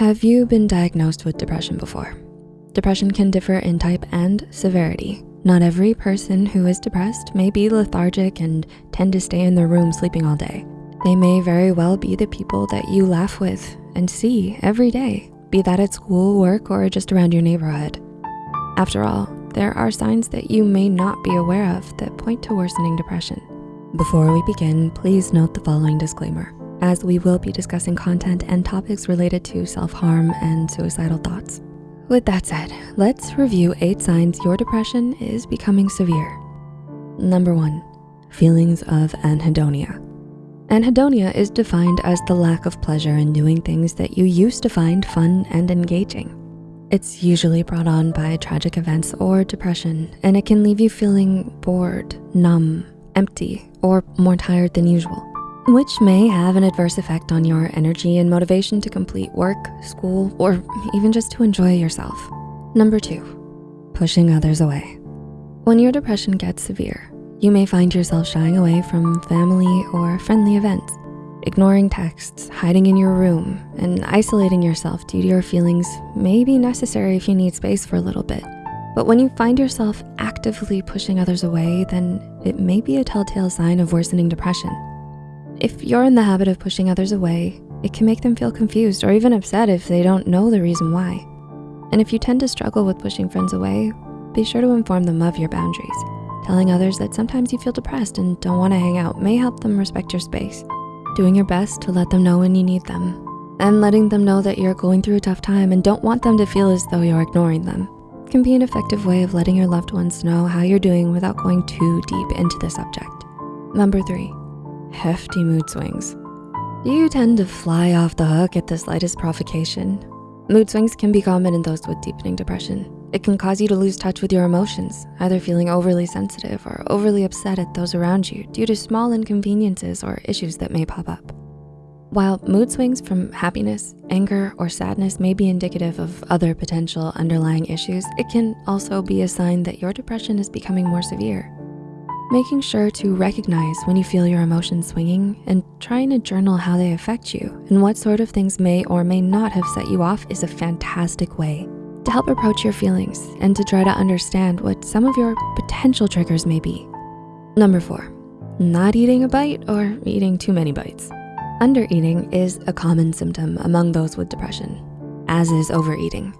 Have you been diagnosed with depression before? Depression can differ in type and severity. Not every person who is depressed may be lethargic and tend to stay in their room sleeping all day. They may very well be the people that you laugh with and see every day, be that at school, work, or just around your neighborhood. After all, there are signs that you may not be aware of that point to worsening depression. Before we begin, please note the following disclaimer, as we will be discussing content and topics related to self-harm and suicidal thoughts. With that said, let's review eight signs your depression is becoming severe. Number one, feelings of anhedonia. Anhedonia is defined as the lack of pleasure in doing things that you used to find fun and engaging. It's usually brought on by tragic events or depression, and it can leave you feeling bored, numb, empty, or more tired than usual, which may have an adverse effect on your energy and motivation to complete work, school, or even just to enjoy yourself. Number two, pushing others away. When your depression gets severe, you may find yourself shying away from family or friendly events, ignoring texts, hiding in your room, and isolating yourself due to your feelings may be necessary if you need space for a little bit. But when you find yourself actively pushing others away, then it may be a telltale sign of worsening depression. If you're in the habit of pushing others away, it can make them feel confused or even upset if they don't know the reason why. And if you tend to struggle with pushing friends away, be sure to inform them of your boundaries. Telling others that sometimes you feel depressed and don't wanna hang out may help them respect your space. Doing your best to let them know when you need them and letting them know that you're going through a tough time and don't want them to feel as though you're ignoring them can be an effective way of letting your loved ones know how you're doing without going too deep into the subject. Number three, hefty mood swings. You tend to fly off the hook at the slightest provocation? Mood swings can be common in those with deepening depression. It can cause you to lose touch with your emotions, either feeling overly sensitive or overly upset at those around you due to small inconveniences or issues that may pop up. While mood swings from happiness, anger, or sadness may be indicative of other potential underlying issues, it can also be a sign that your depression is becoming more severe. Making sure to recognize when you feel your emotions swinging and trying to journal how they affect you and what sort of things may or may not have set you off is a fantastic way to help approach your feelings and to try to understand what some of your potential triggers may be. Number four, not eating a bite or eating too many bites. Undereating is a common symptom among those with depression, as is overeating.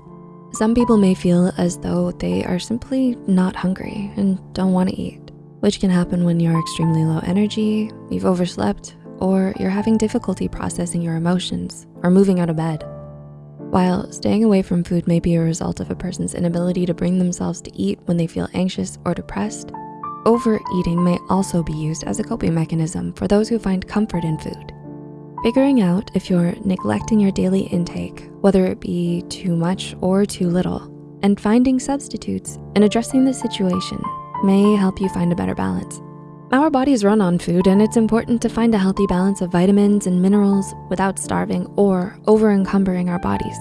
Some people may feel as though they are simply not hungry and don't wanna eat, which can happen when you're extremely low energy, you've overslept, or you're having difficulty processing your emotions or moving out of bed. While staying away from food may be a result of a person's inability to bring themselves to eat when they feel anxious or depressed, overeating may also be used as a coping mechanism for those who find comfort in food. Figuring out if you're neglecting your daily intake, whether it be too much or too little, and finding substitutes and addressing the situation may help you find a better balance. Our bodies run on food and it's important to find a healthy balance of vitamins and minerals without starving or over encumbering our bodies.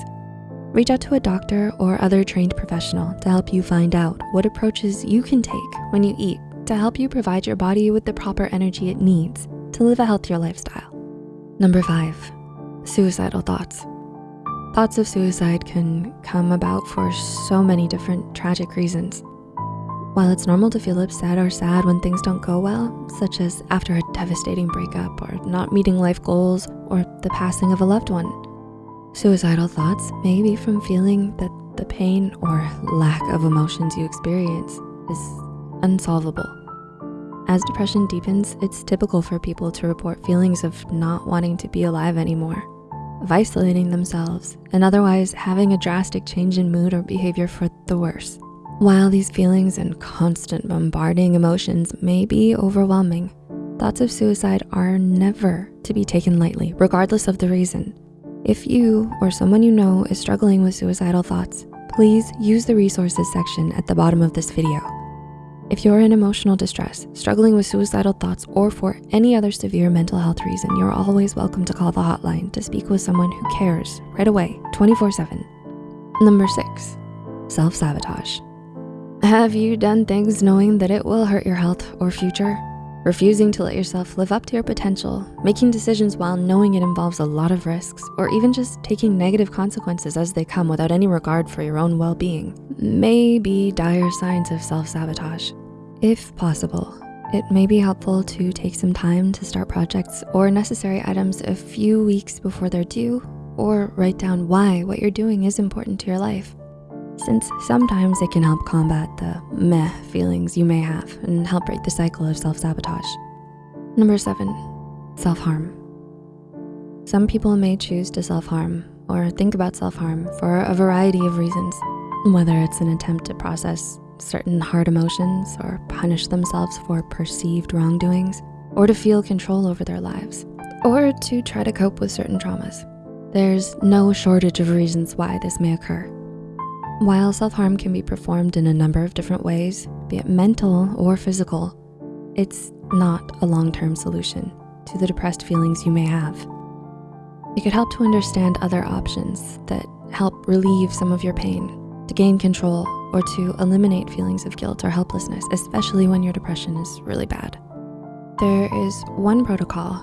Reach out to a doctor or other trained professional to help you find out what approaches you can take when you eat to help you provide your body with the proper energy it needs to live a healthier lifestyle. Number five, suicidal thoughts. Thoughts of suicide can come about for so many different tragic reasons. While it's normal to feel upset or sad when things don't go well, such as after a devastating breakup or not meeting life goals or the passing of a loved one, suicidal thoughts may be from feeling that the pain or lack of emotions you experience is unsolvable. As depression deepens, it's typical for people to report feelings of not wanting to be alive anymore, of isolating themselves, and otherwise having a drastic change in mood or behavior for the worse. While these feelings and constant bombarding emotions may be overwhelming, thoughts of suicide are never to be taken lightly, regardless of the reason. If you or someone you know is struggling with suicidal thoughts, please use the resources section at the bottom of this video. If you're in emotional distress, struggling with suicidal thoughts, or for any other severe mental health reason, you're always welcome to call the hotline to speak with someone who cares right away, 24 seven. Number six, self-sabotage. Have you done things knowing that it will hurt your health or future? refusing to let yourself live up to your potential, making decisions while knowing it involves a lot of risks, or even just taking negative consequences as they come without any regard for your own well-being may be dire signs of self-sabotage. If possible, it may be helpful to take some time to start projects or necessary items a few weeks before they're due, or write down why what you're doing is important to your life since sometimes it can help combat the meh feelings you may have and help break the cycle of self-sabotage. Number seven, self-harm. Some people may choose to self-harm or think about self-harm for a variety of reasons, whether it's an attempt to process certain hard emotions or punish themselves for perceived wrongdoings, or to feel control over their lives, or to try to cope with certain traumas. There's no shortage of reasons why this may occur. While self-harm can be performed in a number of different ways, be it mental or physical, it's not a long-term solution to the depressed feelings you may have. It could help to understand other options that help relieve some of your pain, to gain control, or to eliminate feelings of guilt or helplessness, especially when your depression is really bad. There is one protocol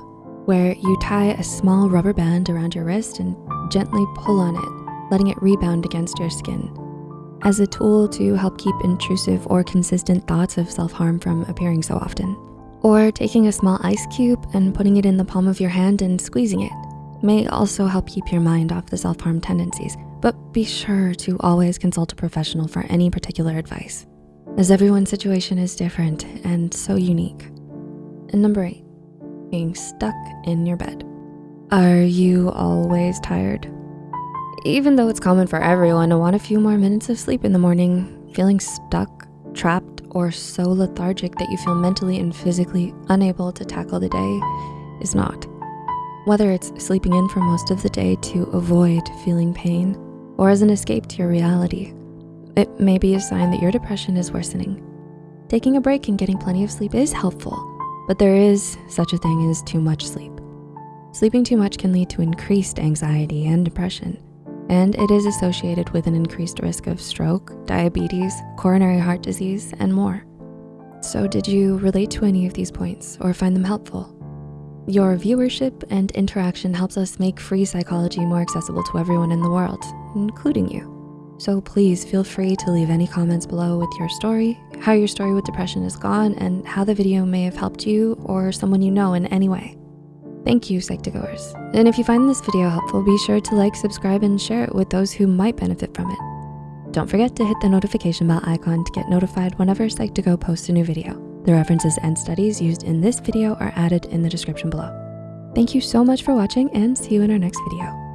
where you tie a small rubber band around your wrist and gently pull on it, letting it rebound against your skin as a tool to help keep intrusive or consistent thoughts of self-harm from appearing so often. Or taking a small ice cube and putting it in the palm of your hand and squeezing it may also help keep your mind off the self-harm tendencies, but be sure to always consult a professional for any particular advice, as everyone's situation is different and so unique. And number eight, being stuck in your bed. Are you always tired? Even though it's common for everyone to want a few more minutes of sleep in the morning, feeling stuck, trapped, or so lethargic that you feel mentally and physically unable to tackle the day is not. Whether it's sleeping in for most of the day to avoid feeling pain or as an escape to your reality, it may be a sign that your depression is worsening. Taking a break and getting plenty of sleep is helpful, but there is such a thing as too much sleep. Sleeping too much can lead to increased anxiety and depression, and it is associated with an increased risk of stroke, diabetes, coronary heart disease, and more. So did you relate to any of these points or find them helpful? Your viewership and interaction helps us make free psychology more accessible to everyone in the world, including you. So please feel free to leave any comments below with your story, how your story with depression has gone, and how the video may have helped you or someone you know in any way. Thank you, Psych2Goers. And if you find this video helpful, be sure to like, subscribe, and share it with those who might benefit from it. Don't forget to hit the notification bell icon to get notified whenever Psych2Go posts a new video. The references and studies used in this video are added in the description below. Thank you so much for watching and see you in our next video.